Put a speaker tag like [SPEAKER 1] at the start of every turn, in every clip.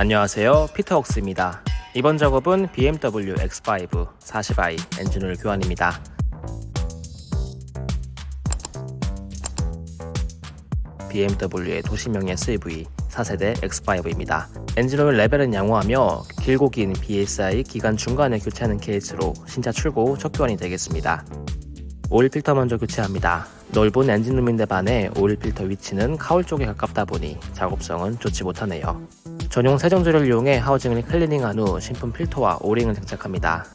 [SPEAKER 1] 안녕하세요 피터웍스입니다 이번 작업은 BMW X5 40i 엔진오일 교환입니다 BMW의 도시형의 SUV 4세대 X5입니다. 엔진오일 레벨은 양호하며 길고 긴 BSI 기간 중간에 교체하는 케이스로 신차 출고 첫 교환이 되겠습니다. 오일 필터 먼저 교체합니다. 넓은 엔진룸인데 반해 오일 필터 위치는 카울 쪽에 가깝다 보니 작업성은 좋지 못하네요. 전용 세정제를 이용해 하우징을 클리닝한 후 신품 필터와 오링을 장착합니다.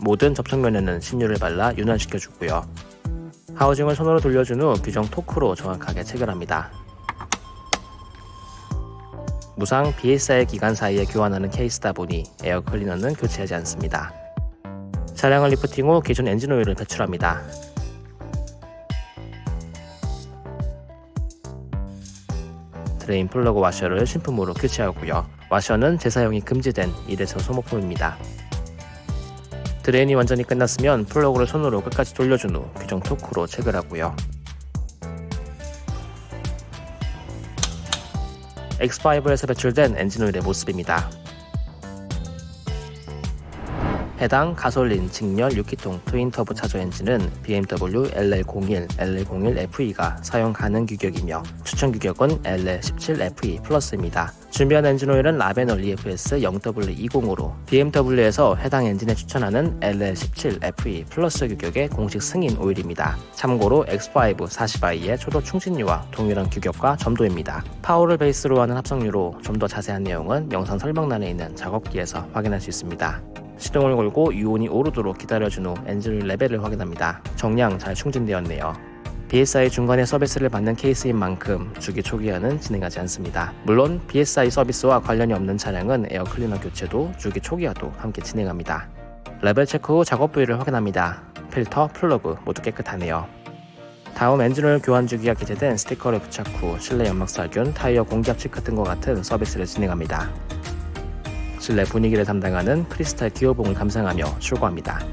[SPEAKER 1] 모든 접촉면에는 신유를 발라 윤활시켜주고요. 하우징을 손으로 돌려준 후 규정 토크로 정확하게 체결합니다. 무상 BSI 기간 사이에 교환하는 케이스다 보니 에어 클리너는 교체하지 않습니다. 차량을 리프팅 후 기존 엔진 오일을 배출합니다. 드레인 플러그 와셔를 신품으로 교체하고요. 와셔는 재사용이 금지된 일회성 소모품입니다. 드레인이 완전히 끝났으면 플러그를 손으로 끝까지 돌려준 후 규정 토크로 체결하고요. X5에서 배출된 엔진오일의 모습입니다. 해당 가솔린 직렬 6기통 트윈터보 차저 엔진은 BMW LL01, LL01FE가 사용 가능 규격이며 추천 규격은 LL17FE 플러스입니다. 준비한 엔진 오일은 라벤올 EFS 0W20으로 BMW에서 해당 엔진에 추천하는 LL17FE 플러스 규격의 공식 승인 오일입니다. 참고로 X5 40i의 초도 충진유와 동일한 규격과 점도입니다. PAO를 베이스로 하는 합성유로 좀 더 자세한 내용은 영상 설명란에 있는 작업기에서 확인할 수 있습니다. 시동을 걸고 유온이 오르도록 기다려준 후 엔진 레벨을 확인합니다. 정량 잘 충진되었네요. BSI 중간에 서비스를 받는 케이스인 만큼 주기 초기화는 진행하지 않습니다. 물론 BSI 서비스와 관련이 없는 차량은 에어 클리너 교체도 주기 초기화도 함께 진행합니다. 레벨 체크 후 작업 부위를 확인합니다. 필터, 플러그 모두 깨끗하네요. 다음 엔진오일 교환 주기가 기재된 스티커를 부착 후 실내 연막 살균, 타이어 공기압 체크 등과 같은 서비스를 진행합니다. 실내 분위기를 담당하는 크리스탈 기어봉을 감상하며 출고합니다.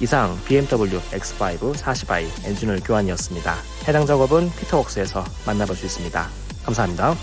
[SPEAKER 1] 이상 BMW X5 40i 엔진오일 교환이었습니다. 해당 작업은 피터웍스에서 만나볼 수 있습니다. 감사합니다.